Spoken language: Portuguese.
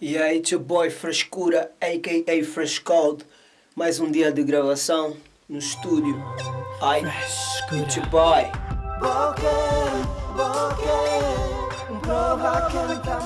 E é aí, your boy Frescura, a.k.a. Fresh Cold. Mais um dia de gravação no estúdio. Ai, Frescura. your boy. Boca, boca, prova que tá